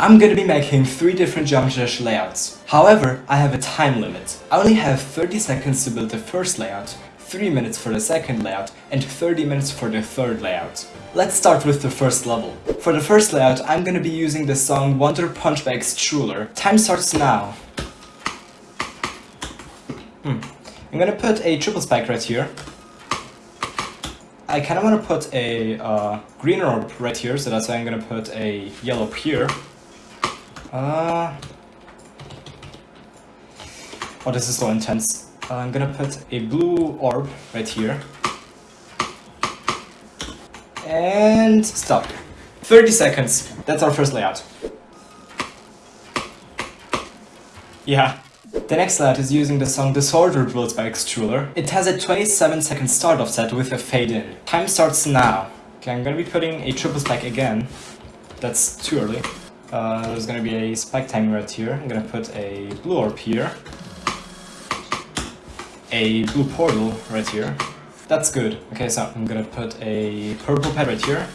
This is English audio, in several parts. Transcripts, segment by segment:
I'm gonna be making three different Geometry Dash layouts. However, I have a time limit. I only have 30 seconds to build the first layout, 3 minutes for the second layout, and 30 minutes for the third layout. Let's start with the first level. For the first layout, I'm gonna be using the song Wonder Punch by Xtrullor. Time starts now. Hmm. I'm gonna put a triple spike right here. I kinda wanna put a uh, green orb right here, so that's why I'm gonna put a yellow here. Uh... Oh, this is so intense. I'm gonna put a blue orb right here. And stop. 30 seconds. That's our first layout. Yeah. The next layout is using the song Disorder Drills by Xtrullor. It has a 27 second start offset with a fade in. Time starts now. Okay, I'm gonna be putting a triple spike again. That's too early. Uh, there's gonna be a spike timer right here. I'm gonna put a blue orb here. A blue portal right here. That's good. Okay, so I'm gonna put a purple pad right here.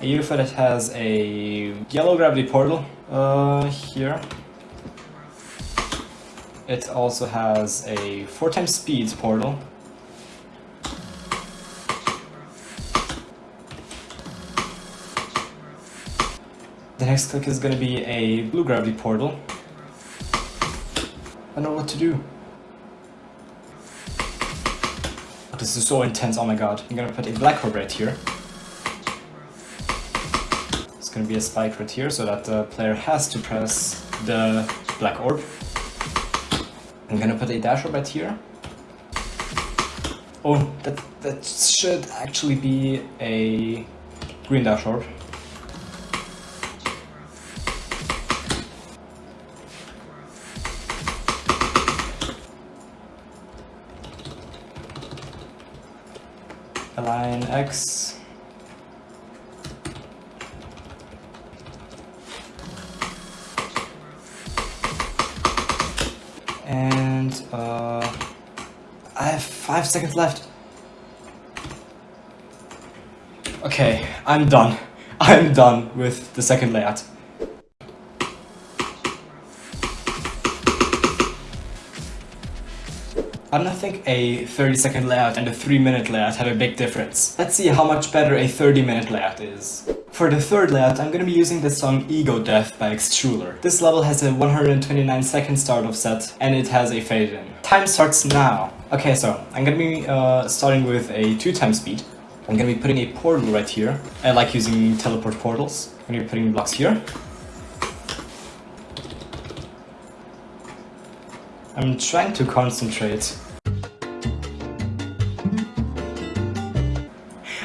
A UFO that has a yellow gravity portal uh, here. It also has a 4 times speed portal The next click is to be a blue gravity portal. I know what to do. This is so intense, oh my god. I'm gonna put a black orb right here. It's gonna be a spike right here so that the player has to press the black orb. I'm gonna put a dash orb right here. Oh, that, that should actually be a green dash orb. Align X. And uh, I have five seconds left. Okay, I'm done. I'm done with the second layout. I don't think a 30 second layout and a 3 minute layout have a big difference. Let's see how much better a 30 minute layout is. For the third layout, I'm gonna be using the song Ego Death by Xtrullor. This level has a 129 second start offset and it has a fade in. Time starts now. Okay, so I'm gonna be uh, starting with a 2 times speed. I'm gonna be putting a portal right here. I like using teleport portals. I'm gonna be putting blocks here. I'm trying to concentrate.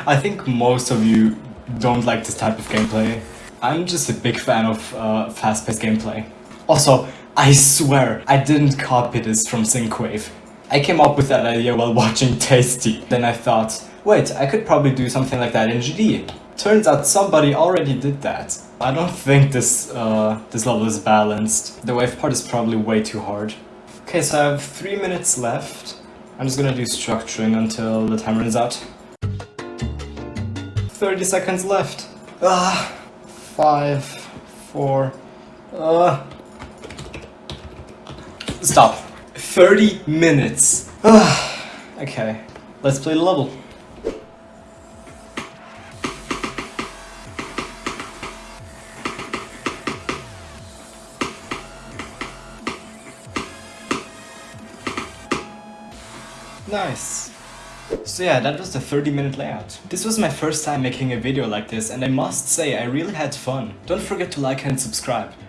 I think most of you don't like this type of gameplay. I'm just a big fan of uh, fast-paced gameplay. Also, I swear, I didn't copy this from Synthwave. I came up with that idea while watching Tasty. Then I thought, wait, I could probably do something like that in GD. Turns out somebody already did that. I don't think this, uh, this level is balanced. The wave part is probably way too hard. Okay, so I have three minutes left. I'm just gonna do structuring until the time runs out. 30 seconds left. Ah, five, four, uh. Stop. 30 minutes. Ah, okay, let's play the level. Nice. So yeah, that was the 30 minute layout. This was my first time making a video like this and I must say I really had fun. Don't forget to like and subscribe.